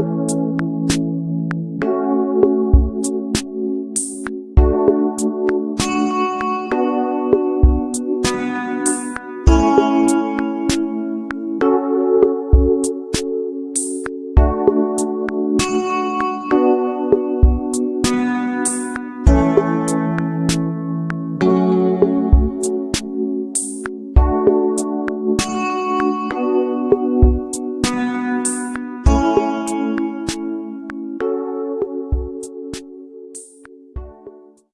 you